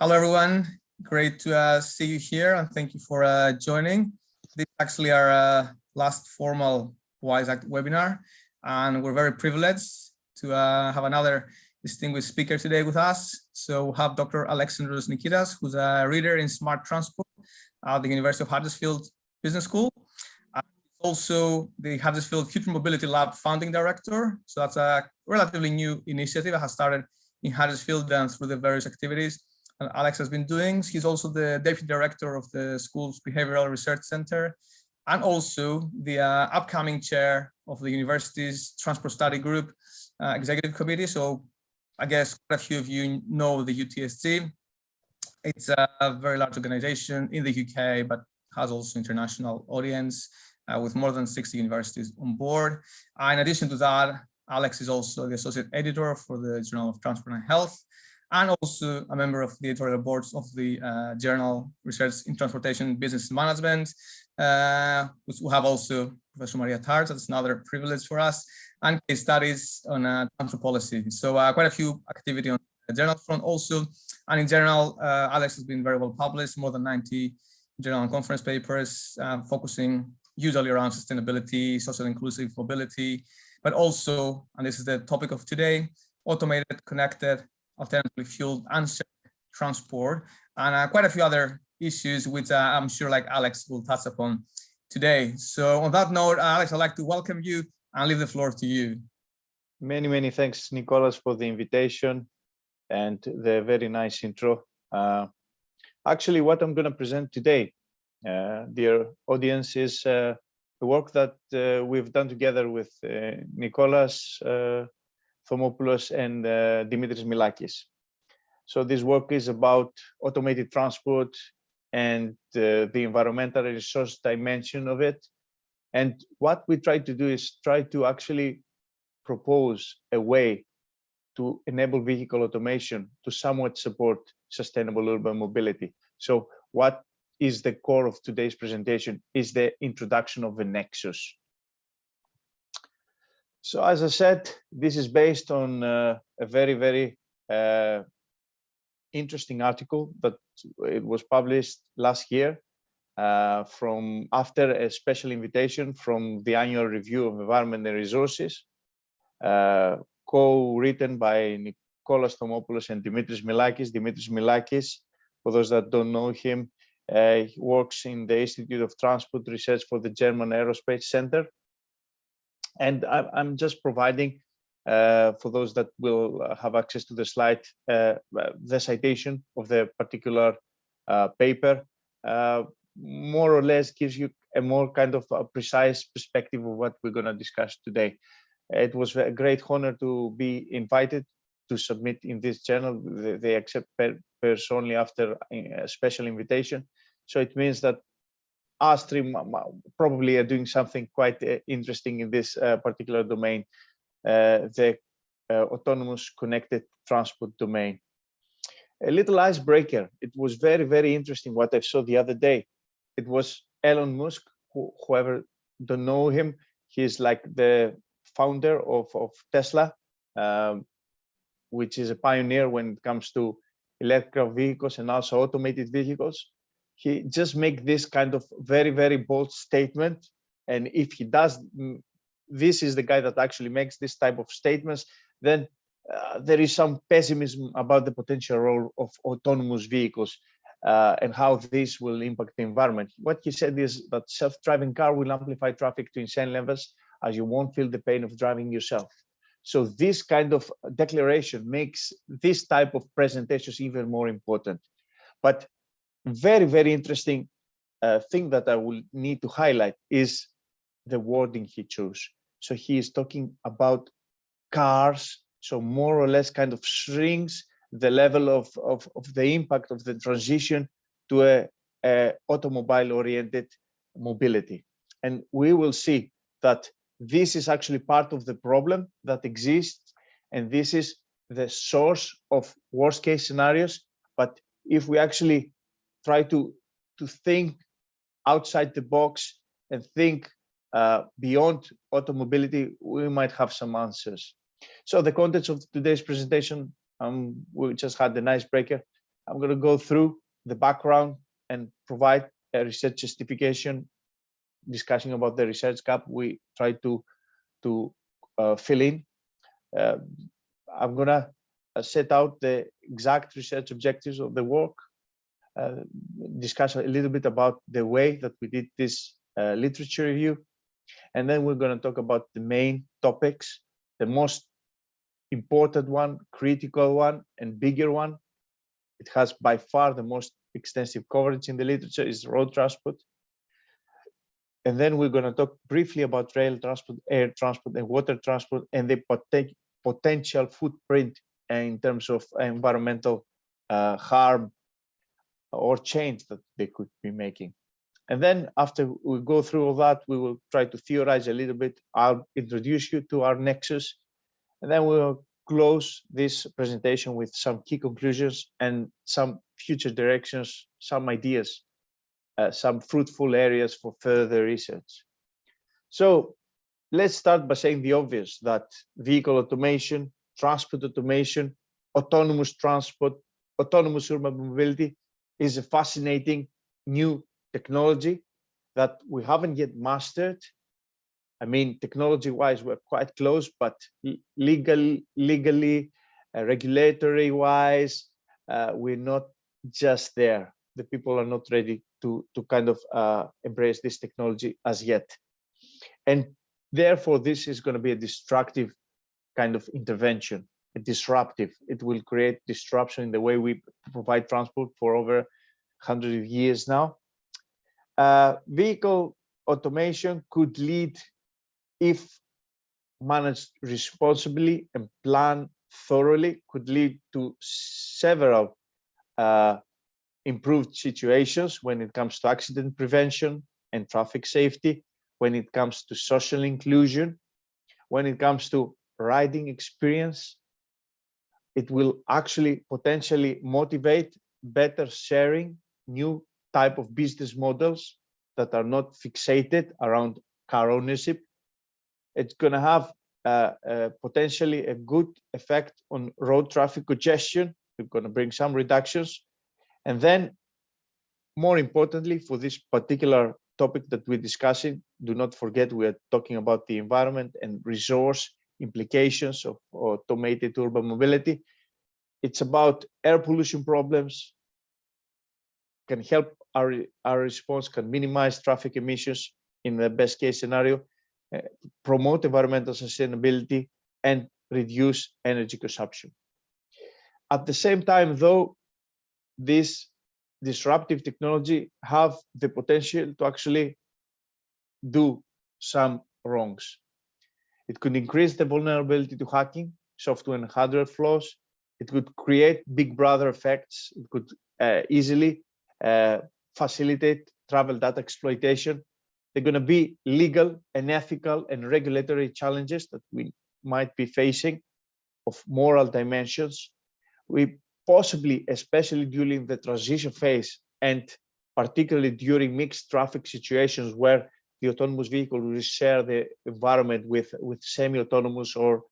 Hello, everyone. Great to uh, see you here and thank you for uh, joining. This is actually our uh, last formal WISE-Act webinar, and we're very privileged to uh, have another distinguished speaker today with us. So we have Dr. Alexandros Nikitas, who's a reader in smart transport at the University of Huddersfield Business School. Uh, also the Huddersfield Future Mobility Lab founding director. So that's a relatively new initiative that has started in Huddersfield and through the various activities Alex has been doing. He's also the deputy director of the school's behavioral research center and also the uh, upcoming chair of the university's transport study group uh, executive committee. So I guess quite a few of you know the UTSG. It's a very large organization in the UK, but has also international audience uh, with more than 60 universities on board. Uh, in addition to that, Alex is also the associate editor for the Journal of Transport and Health and also a member of the editorial boards of the uh, journal Research in Transportation Business Management. Uh, we have also Professor Maria Attard, that's another privilege for us, and case studies on uh, policy. So uh, quite a few activity on the journal front also. And in general, uh, Alex has been very well published, more than 90 journal and conference papers, uh, focusing usually around sustainability, social inclusive mobility, but also, and this is the topic of today, automated, connected, alternatively fueled transport, and uh, quite a few other issues which uh, I'm sure like Alex will touch upon today. So on that note, Alex, I'd like to welcome you and leave the floor to you. Many, many thanks, Nicolas, for the invitation and the very nice intro. Uh, actually, what I'm going to present today, uh, dear audience, is uh, the work that uh, we've done together with uh, Nicholas uh, Thomopoulos and uh, Dimitris Milakis. So this work is about automated transport and uh, the environmental resource dimension of it. And what we try to do is try to actually propose a way to enable vehicle automation to somewhat support sustainable urban mobility. So what is the core of today's presentation is the introduction of the nexus. So as I said, this is based on uh, a very, very uh, interesting article that it was published last year uh, from after a special invitation from the annual review of environment and resources, uh, co-written by Nicholas Thomopoulos and Dimitris Milakis. Dimitris Milakis, for those that don't know him, uh, works in the Institute of Transport Research for the German Aerospace Center and I'm just providing uh, for those that will uh, have access to the slide, uh, the citation of the particular uh, paper, uh, more or less gives you a more kind of a precise perspective of what we're going to discuss today. It was a great honor to be invited to submit in this journal. They, accept papers only after a special invitation. So it means that Astrim probably are doing something quite uh, interesting in this uh, particular domain, uh, the autonomous connected transport domain. A little icebreaker. It was very, very interesting what I saw the other day. It was Elon Musk, who, whoever don't know him, he's like the founder of, of Tesla, um, which is a pioneer when it comes to electric vehicles and also automated vehicles he just make this kind of very very bold statement and if he does mm, this is the guy that actually makes this type of statements then uh, there is some pessimism about the potential role of autonomous vehicles uh, and how this will impact the environment. What he said is that self-driving car will amplify traffic to insane levels as you won't feel the pain of driving yourself. So this kind of declaration makes this type of presentations even more important. But very, very interesting uh, thing that I will need to highlight is the wording he chose. So he is talking about cars, so more or less kind of shrinks the level of, of, of the impact of the transition to a, a automobile oriented mobility. And we will see that this is actually part of the problem that exists. And this is the source of worst case scenarios. But if we actually try to to think outside the box and think uh, beyond automobility, we might have some answers. So the contents of today's presentation, um, we just had an icebreaker. I'm going to go through the background and provide a research justification discussing about the research gap we try to to uh, fill in. Uh, I'm gonna uh, set out the exact research objectives of the work, discuss a little bit about the way that we did this uh, literature review, and then we're going to talk about the main topics, the most important one, critical one, and bigger one. It has by far the most extensive coverage in the literature is road transport. And then we're going to talk briefly about rail transport, air transport, and water transport, and the poten potential footprint in terms of environmental uh, harm or change that they could be making. And then after we go through all that, we will try to theorize a little bit. I'll introduce you to our nexus, and then we'll close this presentation with some key conclusions and some future directions, some ideas, uh, some fruitful areas for further research. So let's start by saying the obvious that vehicle automation, transport automation, autonomous transport, autonomous urban mobility is a fascinating new technology that we haven't yet mastered. I mean, technology wise, we're quite close, but legal, legally, uh, regulatory wise, uh, we're not just there. The people are not ready to, to kind of uh, embrace this technology as yet. And therefore, this is going to be a destructive kind of intervention, disruptive. It will create disruption in the way we provide transport for over 100 years now. Uh, vehicle automation could lead, if managed responsibly and planned thoroughly, could lead to several uh, improved situations when it comes to accident prevention and traffic safety, when it comes to social inclusion, when it comes to riding experience. It will actually potentially motivate better sharing, new type of business models that are not fixated around car ownership. It's going to have uh, uh, potentially a good effect on road traffic congestion. We're going to bring some reductions. And then, more importantly, for this particular topic that we're discussing, do not forget we are talking about the environment and resource implications of automated urban mobility. It's about air pollution problems, can help our, our response can minimize traffic emissions in the best case scenario, uh, promote environmental sustainability, and reduce energy consumption. At the same time, though, this disruptive technology have the potential to actually do some wrongs. It could increase the vulnerability to hacking, software and hardware flaws. It could create big brother effects. It could uh, easily uh, facilitate travel data exploitation. They're going to be legal and ethical and regulatory challenges that we might be facing of moral dimensions. We possibly, especially during the transition phase and particularly during mixed traffic situations where the autonomous vehicle will share the environment with, with semi-autonomous or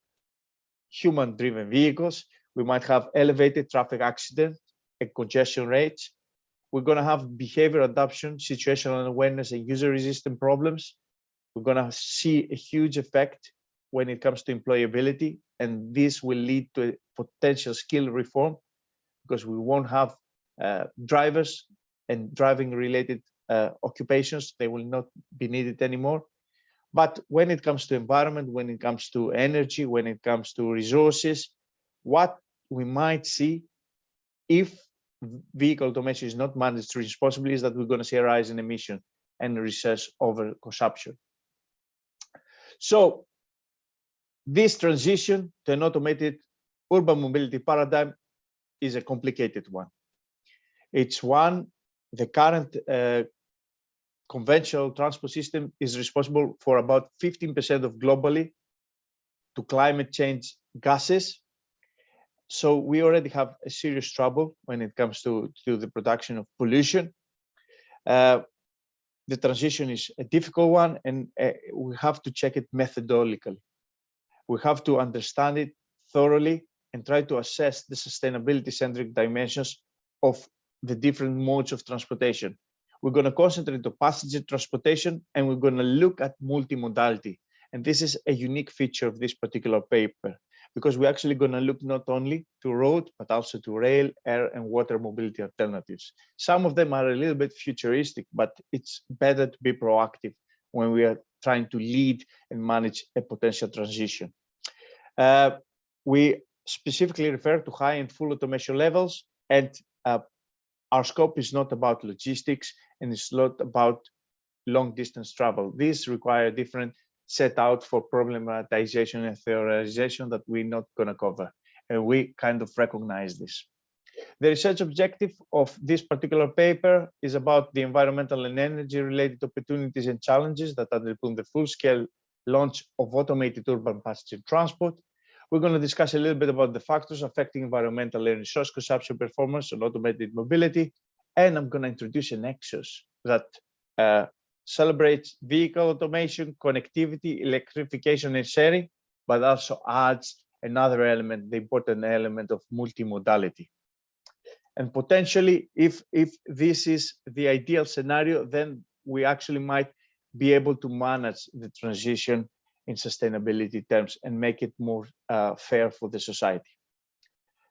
human-driven vehicles, we might have elevated traffic accident and congestion rates we're going to have behavior adoption, situational awareness, and user resistant problems. We're going to see a huge effect when it comes to employability, and this will lead to a potential skill reform because we won't have uh, drivers and driving related uh, occupations. They will not be needed anymore. But when it comes to environment, when it comes to energy, when it comes to resources, what we might see if vehicle automation is not managed responsibly is that we're going to see a rise in emission and research over consumption. So this transition to an automated urban mobility paradigm is a complicated one. It's one, the current uh, conventional transport system is responsible for about 15% of globally to climate change gases so we already have a serious trouble when it comes to, to the production of pollution. Uh, the transition is a difficult one and uh, we have to check it methodologically. We have to understand it thoroughly and try to assess the sustainability centric dimensions of the different modes of transportation. We're going to concentrate on passenger transportation and we're going to look at multimodality. And this is a unique feature of this particular paper because we're actually going to look not only to road, but also to rail, air and water mobility alternatives. Some of them are a little bit futuristic, but it's better to be proactive when we are trying to lead and manage a potential transition. Uh, we specifically refer to high and full automation levels and uh, our scope is not about logistics and it's not about long distance travel. These require different set out for problematization and theorization that we're not going to cover. And we kind of recognize this. The research objective of this particular paper is about the environmental and energy related opportunities and challenges that underpin the full scale launch of automated urban passenger transport. We're going to discuss a little bit about the factors affecting environmental and resource consumption performance on automated mobility. And I'm going to introduce a nexus that uh, celebrates vehicle automation, connectivity, electrification, and sharing, but also adds another element, the important element of multimodality. And potentially, if, if this is the ideal scenario, then we actually might be able to manage the transition in sustainability terms and make it more uh, fair for the society.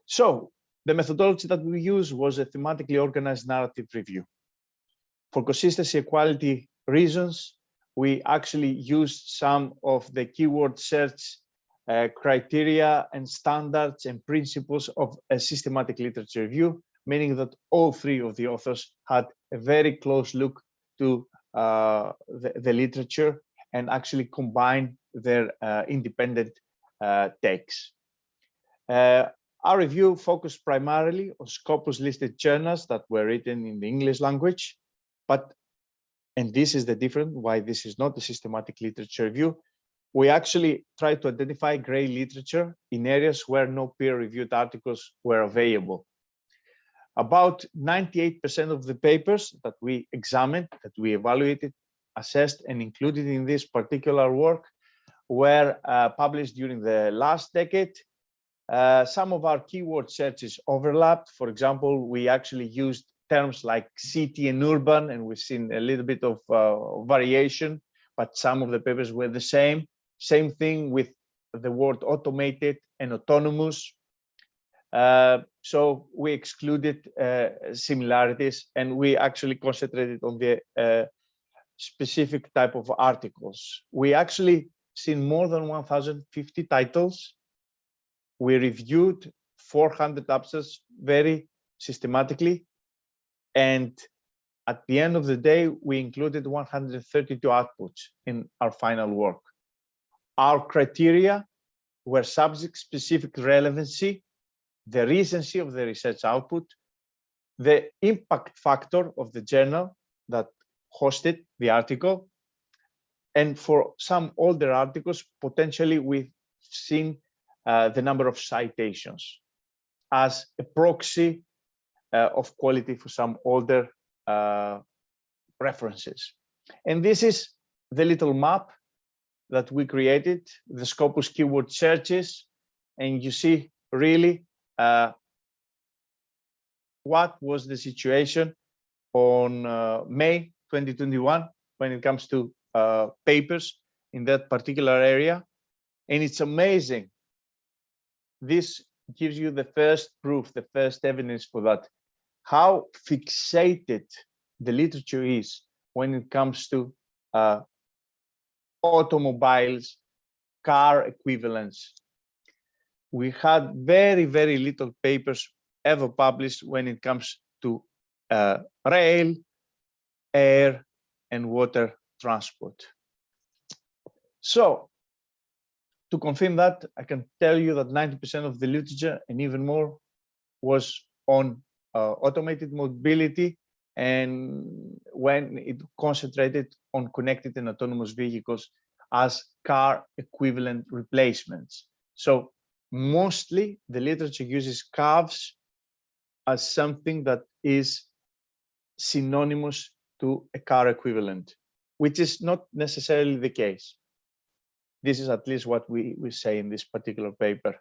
So the methodology that we used was a thematically organized narrative review. For consistency and quality reasons, we actually used some of the keyword search uh, criteria and standards and principles of a systematic literature review, meaning that all three of the authors had a very close look to uh, the, the, literature and actually combine their uh, independent uh, takes. Uh, our review focused primarily on Scopus listed journals that were written in the English language, but and this is the difference why this is not a systematic literature review. We actually try to identify gray literature in areas where no peer-reviewed articles were available. About 98% of the papers that we examined, that we evaluated, assessed, and included in this particular work were uh, published during the last decade. Uh, some of our keyword searches overlapped. For example, we actually used terms like city and urban, and we've seen a little bit of uh, variation, but some of the papers were the same. Same thing with the word automated and autonomous. Uh, so we excluded uh, similarities and we actually concentrated on the uh, specific type of articles. We actually seen more than 1050 titles. We reviewed 400 abstracts very systematically and at the end of the day, we included 132 outputs in our final work. Our criteria were subject-specific relevancy, the recency of the research output, the impact factor of the journal that hosted the article, and for some older articles, potentially we've seen uh, the number of citations as a proxy uh, of quality for some older uh, references. And this is the little map that we created, the Scopus keyword searches, and you see really uh, what was the situation on uh, May 2021 when it comes to uh, papers in that particular area. And it's amazing. This gives you the first proof, the first evidence for that how fixated the literature is when it comes to uh, automobiles, car equivalents. We had very, very little papers ever published when it comes to uh, rail, air, and water transport. So to confirm that, I can tell you that 90% of the literature and even more was on uh, automated mobility and when it concentrated on connected and autonomous vehicles as car equivalent replacements. So mostly the literature uses CAVs as something that is synonymous to a car equivalent, which is not necessarily the case. This is at least what we, we say in this particular paper.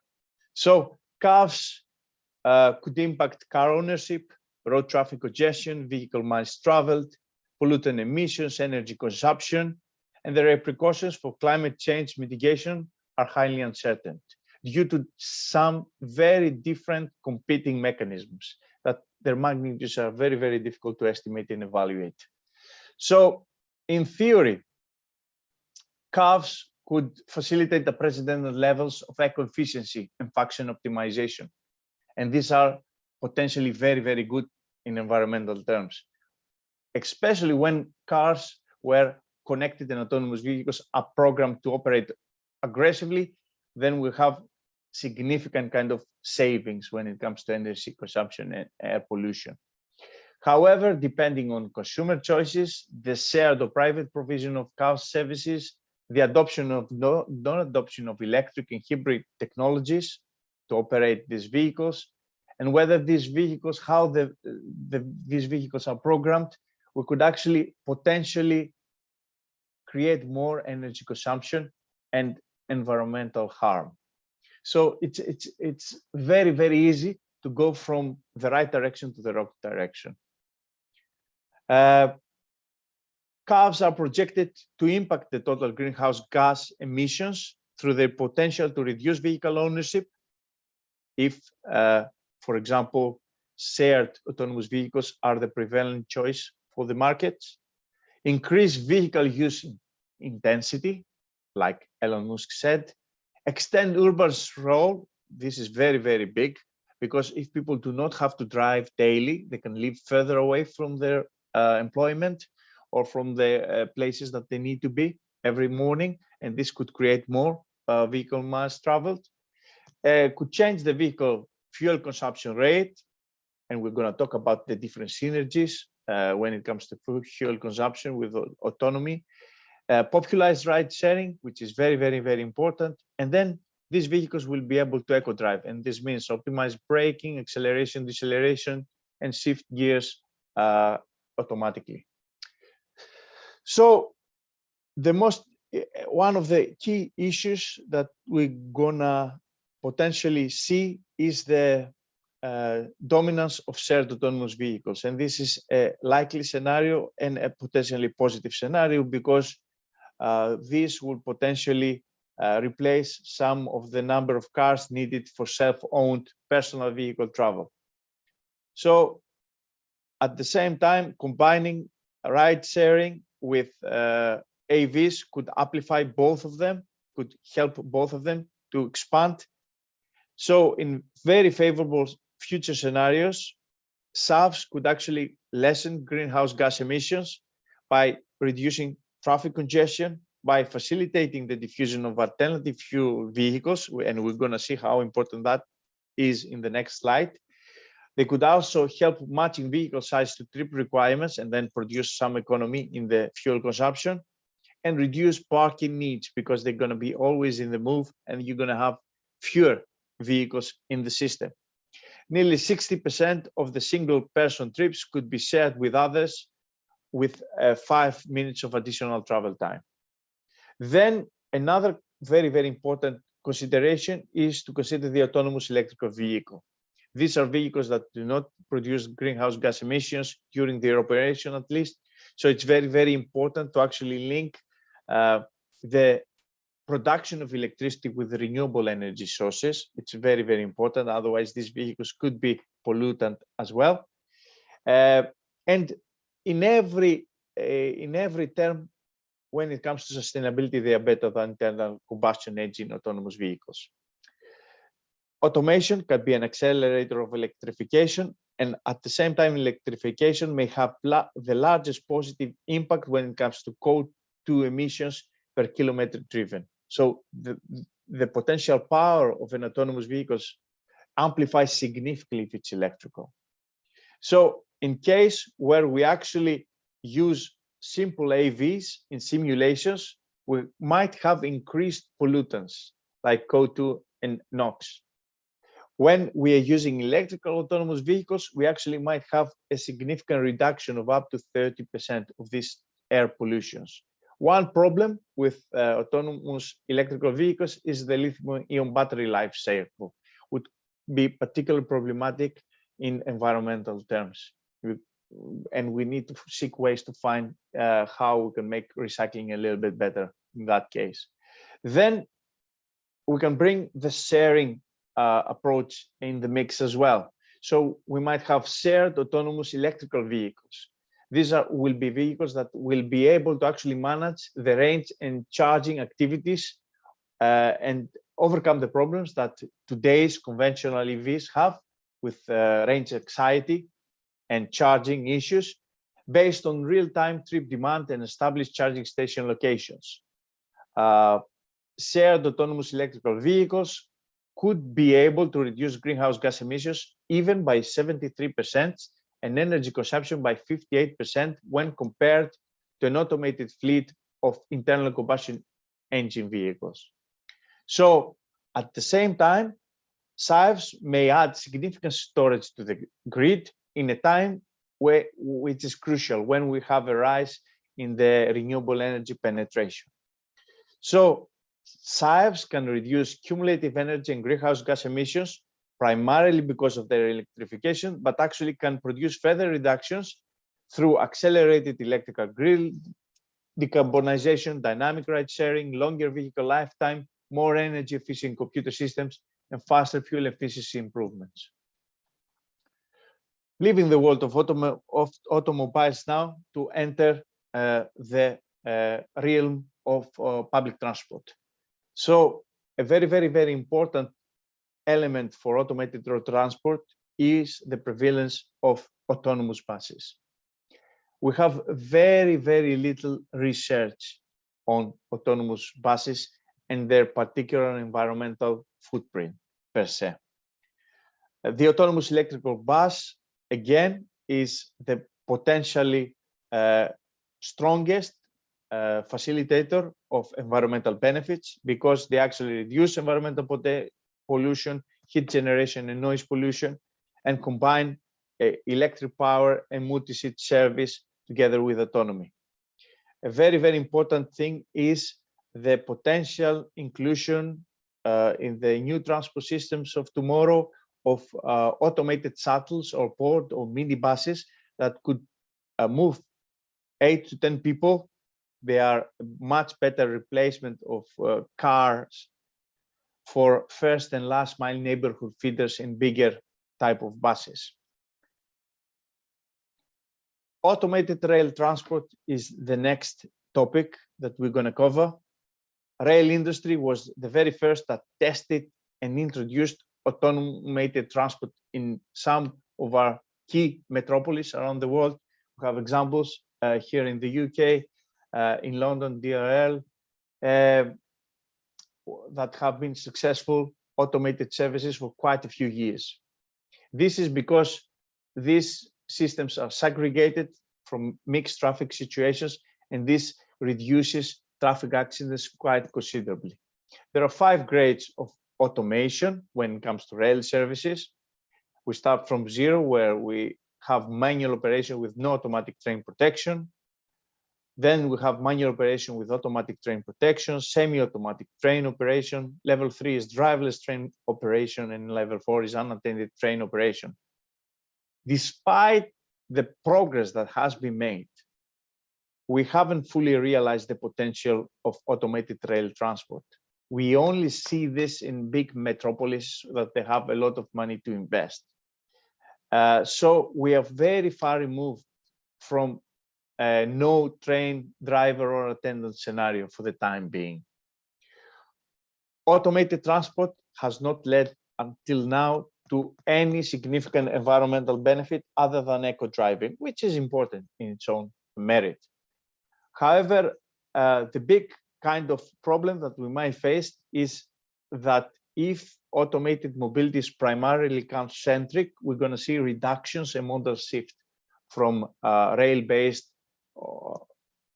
So CAVs uh, could impact car ownership, road traffic congestion, vehicle miles traveled, pollutant emissions, energy consumption, and the repercussions for climate change mitigation are highly uncertain due to some very different competing mechanisms that their magnitudes are very, very difficult to estimate and evaluate. So in theory, CAVs could facilitate the precedented levels of eco-efficiency and function optimization. And these are potentially very, very good in environmental terms, especially when cars were connected and autonomous vehicles are programmed to operate aggressively, then we have significant kind of savings when it comes to energy consumption and air pollution. However, depending on consumer choices, the shared or private provision of car services, the adoption of non-adoption of electric and hybrid technologies to operate these vehicles, and whether these vehicles, how the, the, these vehicles are programmed, we could actually potentially create more energy consumption and environmental harm. So it's, it's, it's very, very easy to go from the right direction to the wrong direction. Uh, CAVs are projected to impact the total greenhouse gas emissions through their potential to reduce vehicle ownership if, uh, for example, shared autonomous vehicles are the prevalent choice for the markets, increase vehicle use intensity, like Elon Musk said, extend urban sprawl. This is very, very big because if people do not have to drive daily, they can live further away from their uh, employment or from the uh, places that they need to be every morning. And this could create more uh, vehicle miles traveled. Uh, could change the vehicle fuel consumption rate. And we're going to talk about the different synergies uh, when it comes to fuel consumption with autonomy uh, popularized ride sharing, which is very, very, very important. And then these vehicles will be able to eco drive. And this means optimize braking, acceleration, deceleration, and shift gears uh, automatically. So the most, eh, one of the key issues that we're gonna potentially see is the uh, dominance of shared autonomous vehicles. And this is a likely scenario and a potentially positive scenario because uh, this would potentially uh, replace some of the number of cars needed for self-owned personal vehicle travel. So at the same time, combining ride sharing with uh, AVs could amplify both of them, could help both of them to expand. So in very favorable future scenarios, SAVs could actually lessen greenhouse gas emissions by reducing traffic congestion by facilitating the diffusion of alternative fuel vehicles, and we're going to see how important that is in the next slide. They could also help matching vehicle size to trip requirements and then produce some economy in the fuel consumption and reduce parking needs because they're going to be always in the move and you're going to have fewer vehicles in the system. Nearly 60% of the single person trips could be shared with others with uh, five minutes of additional travel time. Then another very, very important consideration is to consider the autonomous electrical vehicle. These are vehicles that do not produce greenhouse gas emissions during their operation at least. So it's very, very important to actually link uh, the production of electricity with renewable energy sources. It's very, very important. Otherwise, these vehicles could be pollutant as well. Uh, and in every uh, in every term when it comes to sustainability they are better than internal combustion engine autonomous vehicles. Automation can be an accelerator of electrification and at the same time electrification may have the largest positive impact when it comes to CO2 emissions per kilometer driven. So the the potential power of an autonomous vehicles amplifies significantly if it's electrical. So in case where we actually use simple AVs in simulations, we might have increased pollutants like CO2 and NOx. When we are using electrical autonomous vehicles, we actually might have a significant reduction of up to 30% of these air pollutions. One problem with uh, autonomous electrical vehicles is the lithium ion battery life cycle, would be particularly problematic in environmental terms. And we need to seek ways to find uh, how we can make recycling a little bit better in that case. Then we can bring the sharing uh, approach in the mix as well. So we might have shared autonomous electrical vehicles. These are will be vehicles that will be able to actually manage the range and charging activities uh, and overcome the problems that today's conventional EVs have with uh, range anxiety and charging issues based on real-time trip demand and established charging station locations. Uh, shared autonomous electrical vehicles could be able to reduce greenhouse gas emissions even by 73% and energy consumption by 58% when compared to an automated fleet of internal combustion engine vehicles. So at the same time, SAEVs may add significant storage to the grid in a time where, which is crucial when we have a rise in the renewable energy penetration. So SAEVs can reduce cumulative energy and greenhouse gas emissions primarily because of their electrification, but actually can produce further reductions through accelerated electrical grid decarbonization, dynamic ride sharing, longer vehicle lifetime, more energy efficient computer systems, and faster fuel efficiency improvements. Leaving the world of, automo of automobiles now to enter uh, the uh, realm of uh, public transport. So a very, very, very important element for automated road transport is the prevalence of autonomous buses. We have very, very little research on autonomous buses and their particular environmental footprint per se. The autonomous electrical bus, again, is the potentially uh, strongest uh, facilitator of environmental benefits because they actually reduce environmental pollution, heat generation, and noise pollution, and combine uh, electric power and multi-seat service together with autonomy. A very, very important thing is the potential inclusion uh, in the new transport systems of tomorrow of uh, automated shuttles or port or minibuses that could uh, move eight to 10 people. They are much better replacement of uh, cars for first and last mile neighborhood feeders in bigger type of buses. Automated rail transport is the next topic that we're going to cover. Rail industry was the very first that tested and introduced automated transport in some of our key metropolis around the world. We have examples uh, here in the UK, uh, in London, DRL, uh, that have been successful automated services for quite a few years. This is because these systems are segregated from mixed traffic situations, and this reduces traffic accidents quite considerably. There are five grades of automation when it comes to rail services. We start from zero, where we have manual operation with no automatic train protection. Then we have manual operation with automatic train protection, semi-automatic train operation. Level three is driverless train operation, and level four is unattended train operation. Despite the progress that has been made, we haven't fully realized the potential of automated rail transport. We only see this in big metropolis that they have a lot of money to invest. Uh, so we are very far removed from a no train driver or attendant scenario for the time being. Automated transport has not led until now to any significant environmental benefit other than eco driving, which is important in its own merit. However, uh, the big kind of problem that we might face is that if automated mobility is primarily car-centric, we're going to see reductions and modal shift from uh, rail-based uh,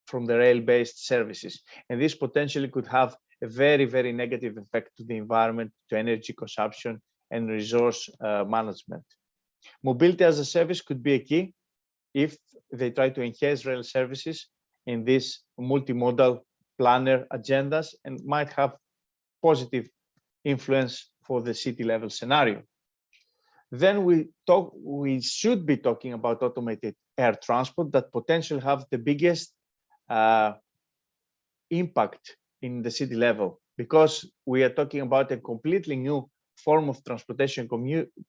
from the rail-based services. And this potentially could have a very, very negative effect to the environment, to energy consumption and resource uh, management. Mobility as a service could be a key if they try to enhance rail services in this multimodal planner agendas and might have positive influence for the city level scenario. Then we talk, we should be talking about automated air transport that potentially have the biggest uh, impact in the city level because we are talking about a completely new form of transportation,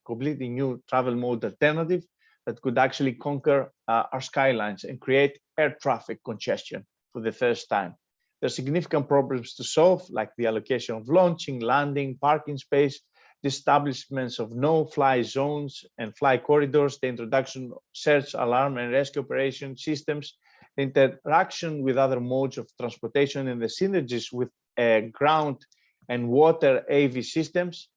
completely new travel mode alternative that could actually conquer uh, our skylines and create air traffic congestion for the first time. There's significant problems to solve, like the allocation of launching, landing, parking space, the establishments of no-fly zones and fly corridors, the introduction of search, alarm, and rescue operation systems, the interaction with other modes of transportation, and the synergies with uh, ground and water AV systems,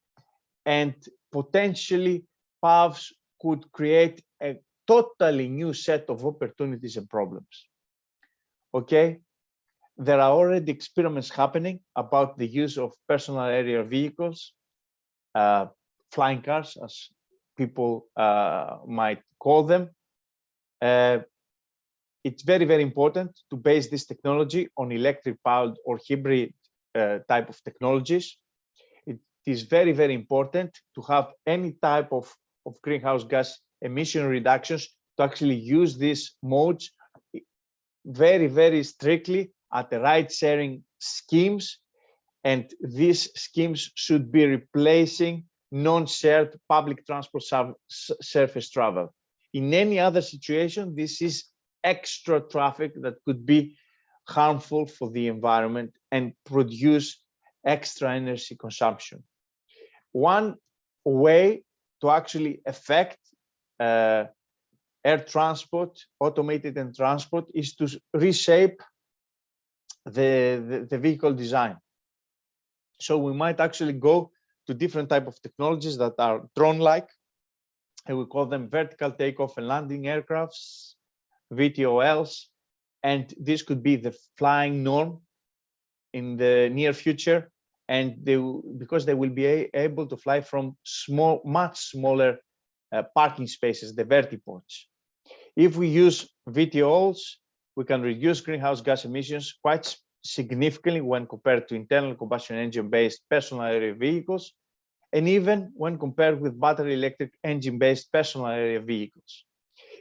and potentially PAVs could create a totally new set of opportunities and problems. Okay, there are already experiments happening about the use of personal aerial vehicles uh, flying cars, as people uh, might call them. Uh, it's very, very important to base this technology on electric powered or hybrid uh, type of technologies. It is very, very important to have any type of, of greenhouse gas emission reductions to actually use these modes very, very strictly at the ride sharing schemes and these schemes should be replacing non-shared public transport surface travel. In any other situation, this is extra traffic that could be harmful for the environment and produce extra energy consumption. One way to actually affect uh, air transport, automated and transport, is to reshape the, the, the vehicle design. So we might actually go to different type of technologies that are drone-like, and we call them vertical takeoff and landing aircrafts, VTOLs, and this could be the flying norm in the near future. And they, because they will be able to fly from small, much smaller uh, parking spaces, the vertiports. If we use VTOLs, we can reduce greenhouse gas emissions quite significantly when compared to internal combustion engine based personal aerial vehicles and even when compared with battery electric engine based personal aerial vehicles.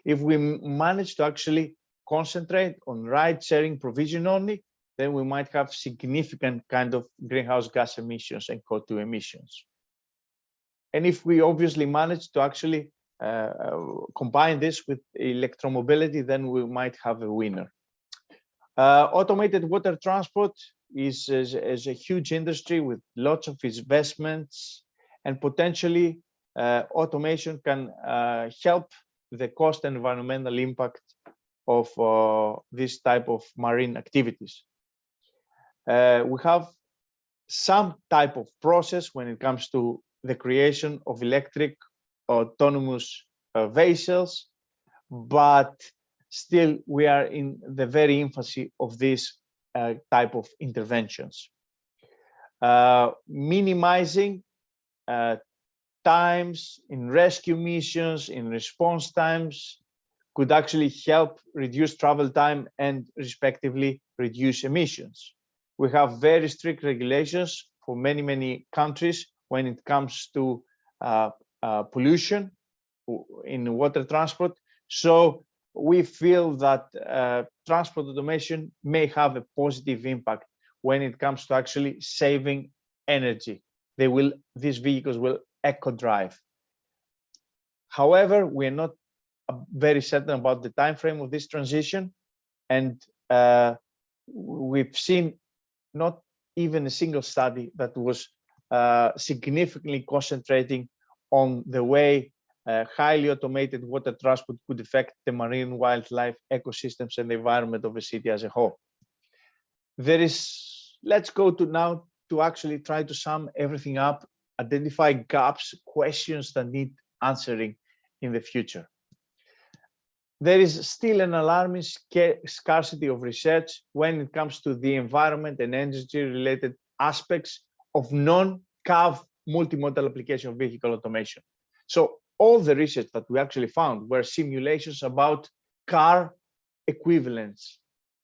If we manage to actually concentrate on ride sharing provision only, then we might have significant kind of greenhouse gas emissions and CO2 emissions. And if we obviously manage to actually combine this with electromobility, then we might have a winner. Uh, automated water transport is, is, is, a huge industry with lots of investments and potentially uh, automation can uh, help the cost and environmental impact of uh, this type of marine activities. Uh, we have some type of process when it comes to the creation of electric autonomous uh, vessels, but still we are in the very infancy of this uh, type of interventions. Uh, minimizing uh, times in rescue missions, in response times, could actually help reduce travel time and respectively reduce emissions. We have very strict regulations for many, many countries when it comes to uh, uh, pollution in water transport. So we feel that uh, transport automation may have a positive impact when it comes to actually saving energy. They will, these vehicles will eco drive. However, we're not uh, very certain about the time frame of this transition. And uh, we've seen not even a single study that was uh, significantly concentrating on the way uh, highly automated water transport could affect the marine wildlife ecosystems and the environment of a city as a whole. There is, let's go to now to actually try to sum everything up, identify gaps, questions that need answering in the future. There is still an alarming scarcity of research when it comes to the environment and energy related aspects of non-CAV multimodal application of vehicle automation. So all the research that we actually found were simulations about car equivalents,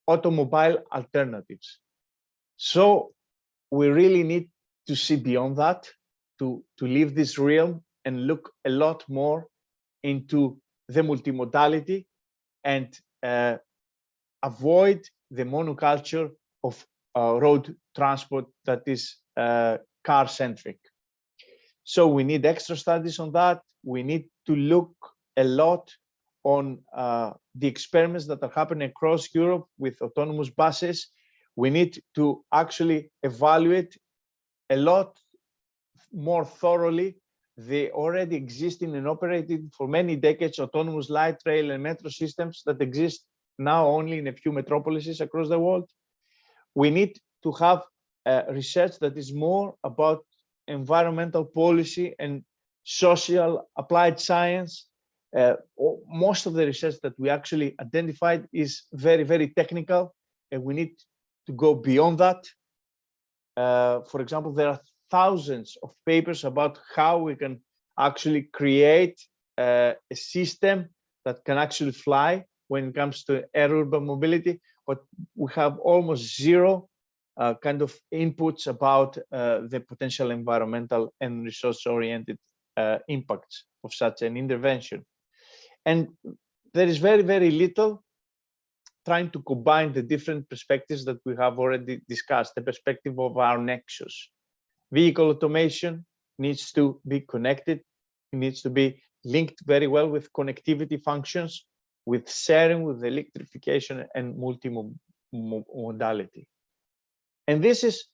automobile alternatives. So we really need to see beyond that, to, to leave this realm and look a lot more into the multimodality and uh, avoid the monoculture of uh, road transport that is uh, car centric. So we need extra studies on that. We need to look a lot on uh, the experiments that are happening across Europe with autonomous buses. We need to actually evaluate a lot more thoroughly the already existing and operated for many decades autonomous light rail and metro systems that exist now only in a few metropolises across the world. We need to have uh, research that is more about environmental policy and social applied science. Uh, most of the research that we actually identified is very, very technical, and we need to go beyond that. Uh, for example, there are thousands of papers about how we can actually create uh, a system that can actually fly when it comes to air urban mobility, but we have almost zero uh, kind of inputs about uh, the potential environmental and resource oriented uh, impacts of such an intervention. And there is very, very little trying to combine the different perspectives that we have already discussed, the perspective of our nexus. Vehicle automation needs to be connected, it needs to be linked very well with connectivity functions, with sharing, with electrification and multimodality. And this is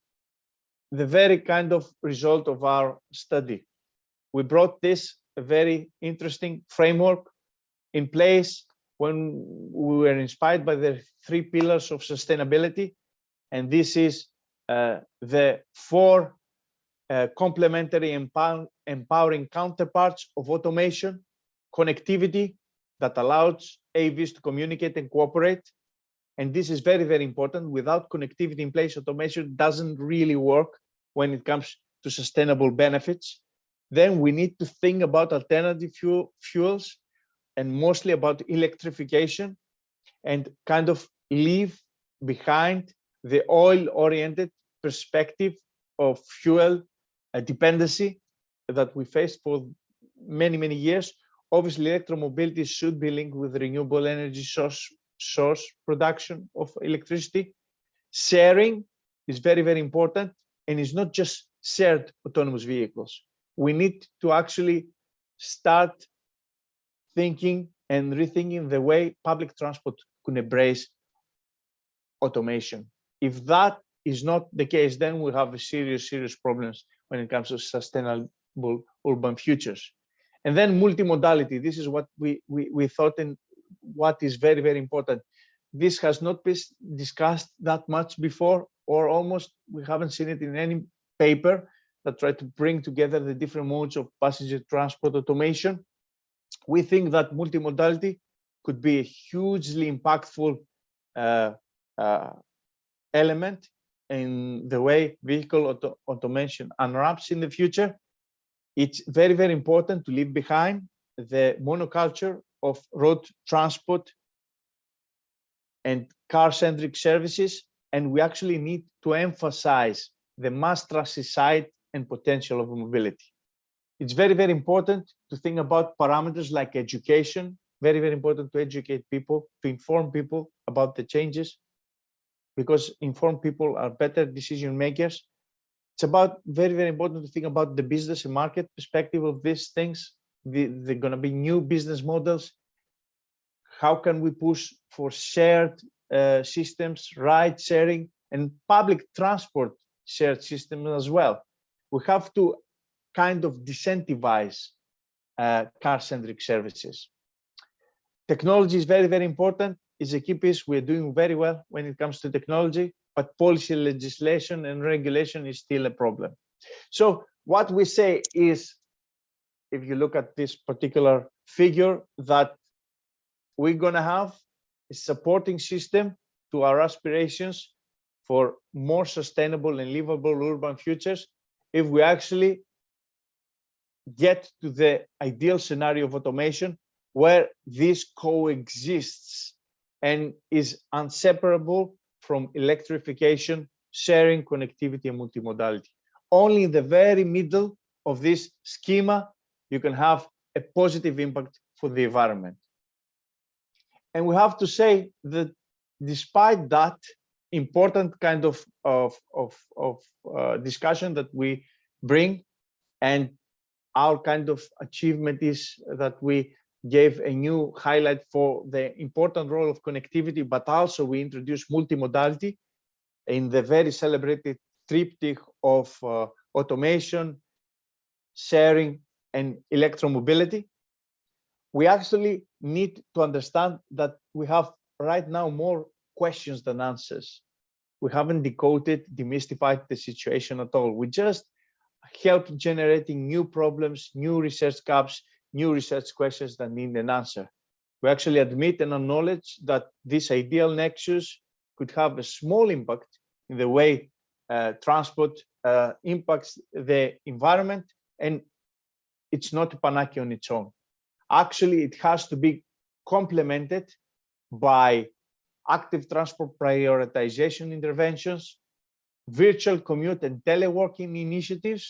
the very kind of result of our study. We brought this a very interesting framework in place when we were inspired by the three pillars of sustainability. And this is uh, the four uh, complementary empower, empowering counterparts of automation, connectivity that allows AVs to communicate and cooperate, and this is very, very important. Without connectivity in place, automation doesn't really work when it comes to sustainable benefits. Then we need to think about alternative fuel, fuels and mostly about electrification and kind of leave behind the oil-oriented perspective of fuel uh, dependency that we faced for many, many years. Obviously, electromobility should be linked with renewable energy source source production of electricity. Sharing is very, very important and it's not just shared autonomous vehicles. We need to actually start thinking and rethinking the way public transport could embrace automation. If that is not the case, then we have serious, serious problems when it comes to sustainable urban futures. And then multimodality. This is what we, we, we thought in what is very, very important. This has not been discussed that much before, or almost we haven't seen it in any paper that tried to bring together the different modes of passenger transport automation. We think that multimodality could be a hugely impactful uh, uh, element in the way vehicle auto automation unwraps in the future. It's very, very important to leave behind the monoculture of road transport and car-centric services, and we actually need to emphasize the mass transit side and potential of mobility. It's very, very important to think about parameters like education, very, very important to educate people, to inform people about the changes, because informed people are better decision makers. It's about very, very important to think about the business and market perspective of these things the, they're going to be new business models. How can we push for shared uh, systems, ride sharing, and public transport shared systems as well? We have to kind of disincentivize uh, car-centric services. Technology is very, very important. It's a key piece. We're doing very well when it comes to technology, but policy legislation and regulation is still a problem. So what we say is if you look at this particular figure that we're going to have a supporting system to our aspirations for more sustainable and livable urban futures if we actually get to the ideal scenario of automation where this coexists and is inseparable from electrification, sharing, connectivity, and multimodality. Only in the very middle of this schema you can have a positive impact for the environment. And we have to say that despite that important kind of, of, of, of uh, discussion that we bring and our kind of achievement is that we gave a new highlight for the important role of connectivity, but also we introduced multimodality in the very celebrated triptych of uh, automation, sharing, and electromobility. We actually need to understand that we have right now more questions than answers. We haven't decoded, demystified the situation at all. We just help generating new problems, new research gaps, new research questions that need an answer. We actually admit and acknowledge that this ideal nexus could have a small impact in the way uh, transport uh, impacts the environment and it's not a panacea on its own. Actually, it has to be complemented by active transport prioritization interventions, virtual commute and teleworking initiatives,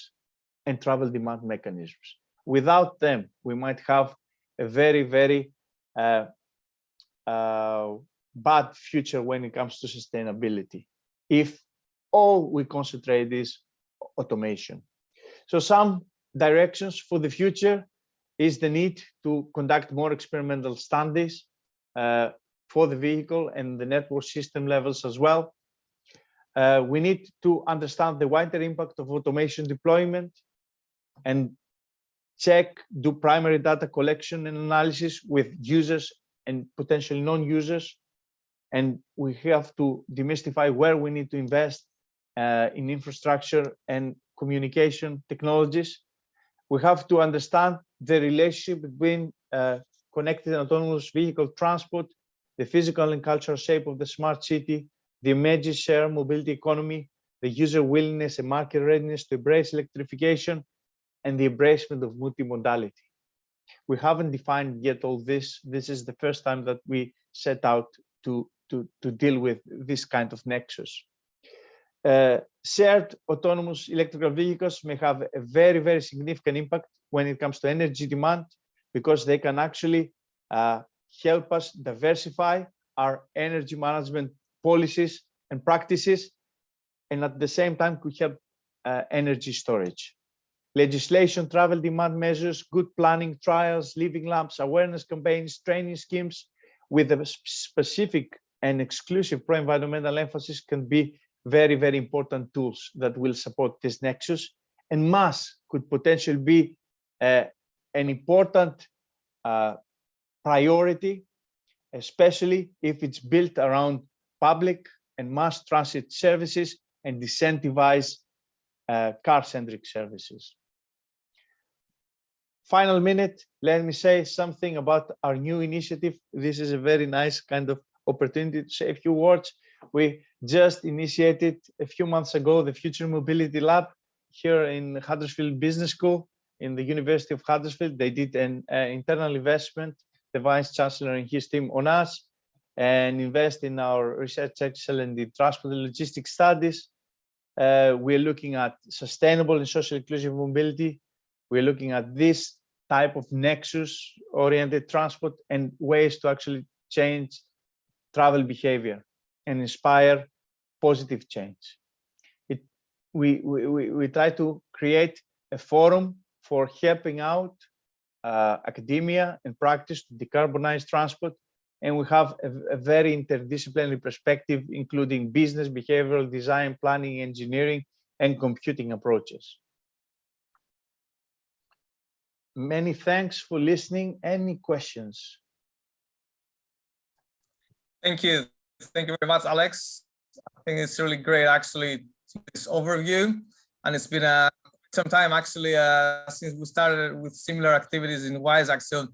and travel demand mechanisms. Without them, we might have a very, very uh, uh, bad future when it comes to sustainability. If all we concentrate is automation. So some directions for the future is the need to conduct more experimental studies uh, for the vehicle and the network system levels as well. Uh, we need to understand the wider impact of automation deployment and check, do primary data collection and analysis with users and potential non-users. And we have to demystify where we need to invest uh, in infrastructure and communication technologies. We have to understand the relationship between uh, connected and autonomous vehicle transport, the physical and cultural shape of the smart city, the emerging share mobility economy, the user willingness and market readiness to embrace electrification, and the embracement of multimodality. We haven't defined yet all this. This is the first time that we set out to, to, to deal with this kind of nexus. Uh, shared autonomous electrical vehicles may have a very, very significant impact when it comes to energy demand because they can actually uh, help us diversify our energy management policies and practices and at the same time could help uh, energy storage. Legislation, travel demand measures, good planning, trials, living labs, awareness campaigns, training schemes with a specific and exclusive pro-environmental emphasis can be very, very important tools that will support this nexus. And MaaS could potentially be uh, an important uh, priority, especially if it's built around public and mass transit services and incentivize uh, car-centric services final minute, let me say something about our new initiative. This is a very nice kind of opportunity to say a few words. We just initiated a few months ago the Future Mobility Lab here in Huddersfield Business School in the University of Huddersfield. They did an uh, internal investment, the Vice Chancellor and his team on us, and invest in our research excellence in transport and logistics studies. Uh, we're looking at sustainable and social inclusive mobility we're looking at this type of nexus oriented transport and ways to actually change travel behavior and inspire positive change. It, we, we, we try to create a forum for helping out uh, academia and practice to decarbonize transport. And we have a, a very interdisciplinary perspective, including business, behavioral design, planning, engineering, and computing approaches many thanks for listening. Any questions? Thank you. Thank you very much, Alex. I think it's really great, actually, this overview. And it's been uh, some time, actually, uh, since we started with similar activities in WISAC. So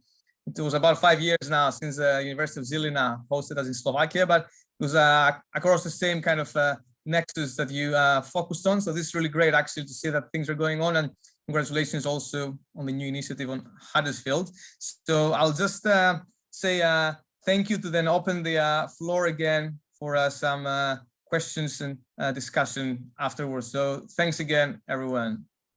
it was about five years now since the uh, University of Zilina hosted us in Slovakia, but it was uh, across the same kind of uh, nexus that you uh, focused on. So this is really great, actually, to see that things are going on. And congratulations also on the new initiative on Huddersfield. So I'll just uh, say uh, thank you to then open the uh, floor again for uh, some uh, questions and uh, discussion afterwards. So thanks again, everyone.